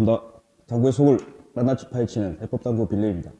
반갑습니다. 당구의 속을 낱낱이 파헤치는 해법당구 빌리입니다.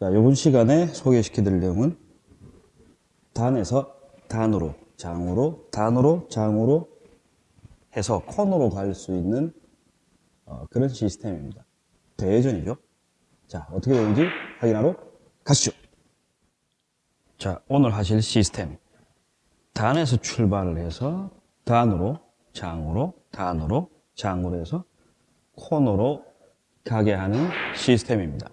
자, 이번 시간에 소개시켜드릴 내용은 단에서 단으로, 장으로, 단으로, 장으로 해서 코너로 갈 수 있는 어, 그런 시스템입니다. 대전이죠. 자, 어떻게 되는지 확인하러 가시죠. 자, 오늘 하실 시스템. 단에서 출발을 해서 단으로, 장으로, 단으로, 장으로 해서 코너로 가게 하는 시스템입니다.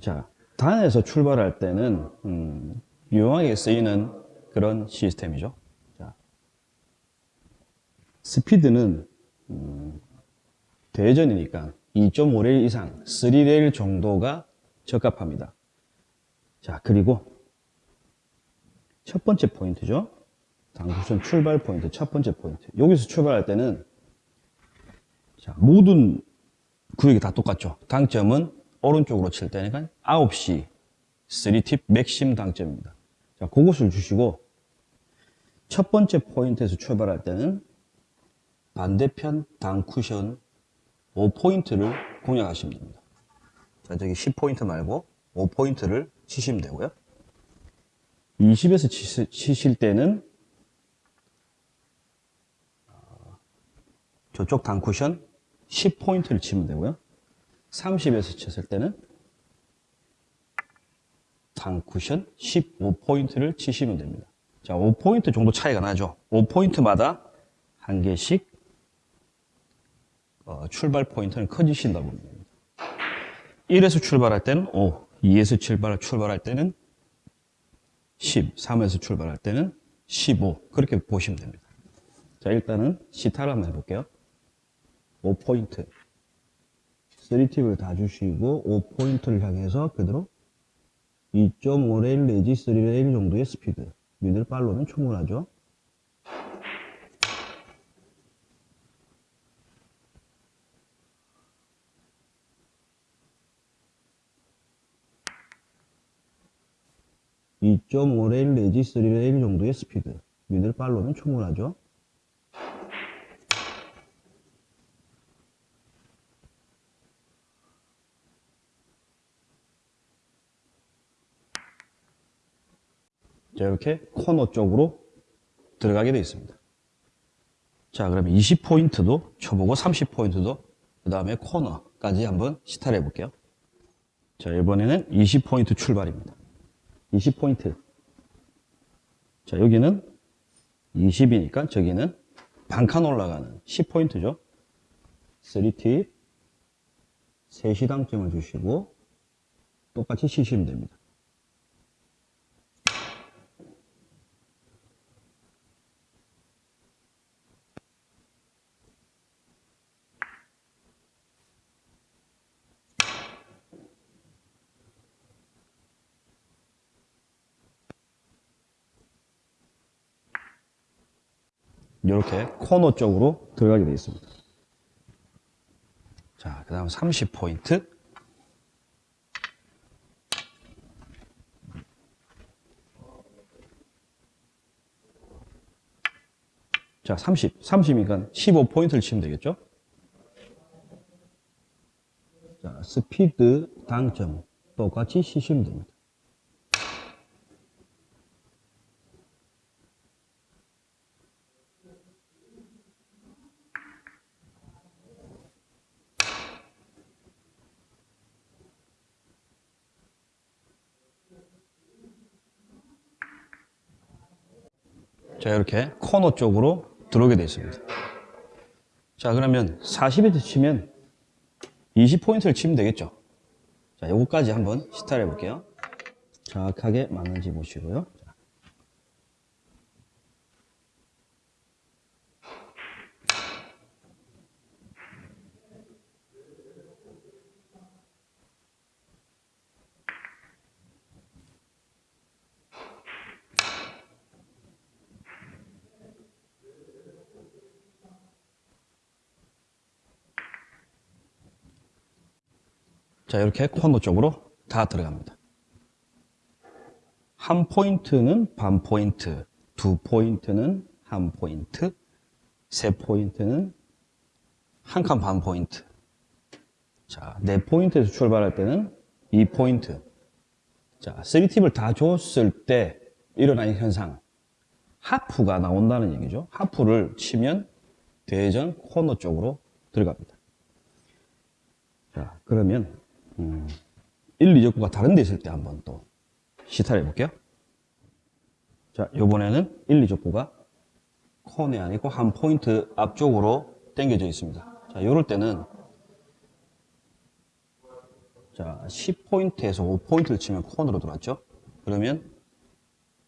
자, 단에서 출발할 때는 음, 유용하게 쓰이는 그런 시스템이죠. 자, 스피드는 음, 대전이니까 2.5레일 이상 3레일 정도가 적합합니다. 자, 그리고 첫 번째 포인트죠. 장쿠션 출발 포인트, 첫 번째 포인트. 여기서 출발할 때는 자, 모든 구역이 다 똑같죠. 당점은 오른쪽으로 칠 때니까 9시 3팁 맥시멈 당점입니다. 자, 그것을 주시고 첫 번째 포인트에서 출발할 때는 반대편 단쿠션 5포인트를 공략하시면 됩니다. 자, 저기 10포인트 말고 5포인트를 치시면 되고요. 20에서 치실 때는 어, 저쪽 당 쿠션 10포인트를 치면 되고요. 30에서 쳤을 때는 당 쿠션 15포인트를 치시면 됩니다. 자, 5포인트 정도 차이가 나죠. 5포인트마다 한 개씩 어, 출발 포인트는 커지신다 보면 됩니다. 1에서 출발할 때는 5, 2에서 출발, 출발할 때는 10, 3에서 출발할 때는 15 그렇게 보시면 됩니다. 자 일단은 시타를 한번 해볼게요. 5포인트. 3팁을 다 주시고 5포인트를 향해서 그대로 2.5레일 내지 3레일 정도의 스피드. 미들 팔로면 충분하죠. (2.5레일) 내지 (3레일) 정도의 스피드. 미들 팔로면 충분하죠 이렇게 코너 쪽으로 들어가게 되어 있습니다. 자, 그러면 20포인트도 쳐보고 30포인트도 그 다음에 코너까지 한번 시타를 해볼게요. 자, 이번에는 20포인트 출발입니다. 20포인트. 자, 여기는 20이니까 저기는 반칸 올라가는 10포인트죠. 3팁, 3시당점을 주시고 똑같이 치시면 됩니다. 이렇게 코너 쪽으로 들어가게 되어 있습니다. 자, 그 다음 30포인트. 자, 30. 30이니까 15포인트를 치면 되겠죠? 자, 스피드 당점 똑같이 치시면 됩니다. 자, 이렇게 코너 쪽으로 들어오게 되어 있습니다. 자, 그러면 40에 치면 20포인트를 치면 되겠죠. 자, 요거까지 한번 시타를 해볼게요. 정확하게 맞는지 보시고요. 자, 이렇게 코너 쪽으로 다 들어갑니다. 한 포인트는 반 포인트, 두 포인트는 한 포인트, 세 포인트는 한 칸 반 포인트. 자, 네 포인트에서 출발할 때는 2포인트. 자, 3팁을 다 줬을 때 일어나는 현상. 하프가 나온다는 얘기죠. 하프를 치면 대회전 코너 쪽으로 들어갑니다. 자, 그러면 음, 1, 2적구가 다른 데 있을 때 한번 또 시타를 해볼게요. 자, 요번에는 1, 2적구가 코너에 아니고 한 포인트 앞쪽으로 당겨져 있습니다. 자, 요럴 때는 자, 10포인트에서 5포인트를 치면 코너로 들어왔죠? 그러면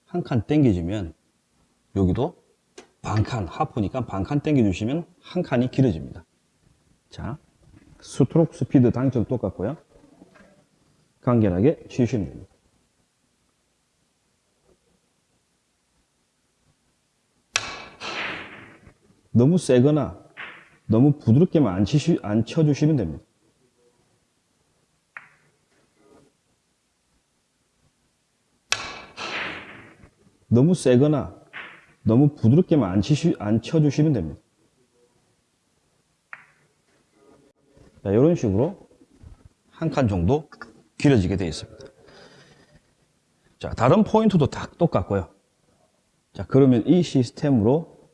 한 칸 당겨지면 여기도 반칸, 하프니까 반칸 당겨주시면 한 칸이 길어집니다. 자, 스트로크 스피드 당점 똑같고요. 간결하게 치시면 됩니다. 너무 세거나 너무 부드럽게만 안, 치시, 안 쳐주시면 됩니다. 너무 세거나 너무 부드럽게만 안, 치시, 안 쳐주시면 됩니다. 자, 이런 식으로 한 칸 정도 길어지게 되어 있습니다. 자, 다른 포인트도 다 똑같고요. 자, 그러면 이 시스템으로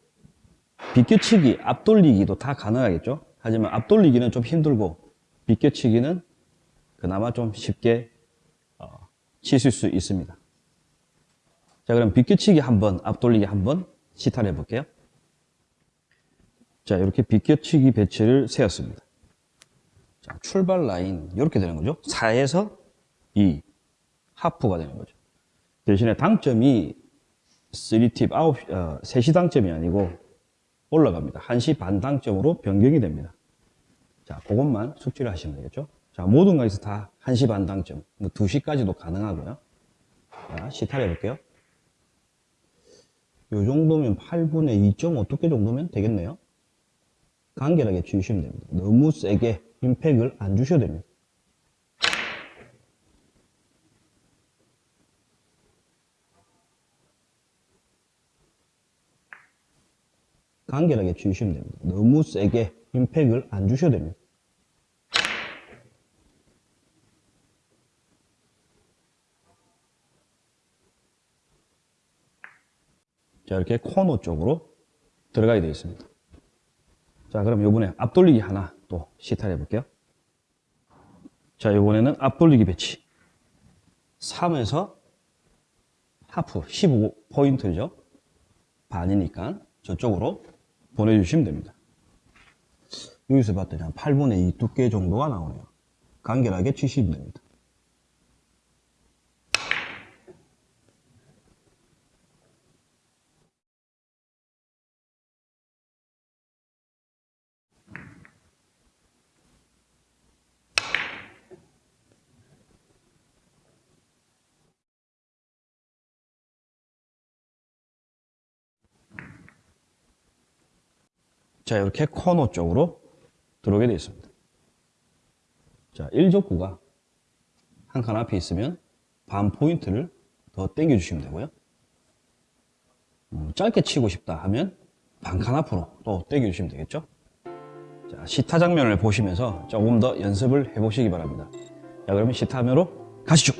비껴치기, 앞돌리기도 다 가능하겠죠? 하지만 앞돌리기는 좀 힘들고 비껴치기는 그나마 좀 쉽게 어, 치실 수 있습니다. 자, 그럼 비껴치기 한번, 앞돌리기 한번 시타를 해볼게요. 자, 이렇게 비껴치기 배치를 세웠습니다. 자, 출발 라인, 이렇게 되는 거죠. 4에서 2, 하프가 되는 거죠. 대신에 당점이 3팁, 9, 어, 3시 당점이 아니고 올라갑니다. 1시 반 당점으로 변경이 됩니다. 자, 그것만 숙지를 하시면 되겠죠. 자, 모든 것에서 다 1시 반 당점, 2시까지도 뭐 가능하고요. 자, 시타를 해볼게요. 요 정도면 8분의 2.5두께 정도면 되겠네요. 간결하게 주시면 됩니다. 너무 세게 임팩을 안 주셔도 됩니다. 간결하게 주시면 됩니다. 너무 세게 임팩을 안 주셔도 됩니다. 자, 이렇게 코너 쪽으로 들어가게 되어 있습니다. 자, 그럼 요번에 앞돌리기 하나 또 시타를 해볼게요. 자, 요번에는 앞돌리기 배치. 3에서 하프 15포인트죠. 반이니까 저쪽으로 보내주시면 됩니다. 여기서 봤더니 한 8분의 2 두께 정도가 나오네요. 간결하게 치시면 됩니다. 자, 이렇게 코너 쪽으로 들어오게 되어 있습니다. 자, 1족구가 한 칸 앞에 있으면 반 포인트를 더 당겨 주시면 되고요. 음, 짧게 치고 싶다 하면 반 칸 앞으로 또 당겨 주시면 되겠죠. 자, 시타 장면을 보시면서 조금 더 연습을 해 보시기 바랍니다. 자, 그러면 시타 화면으로 가시죠.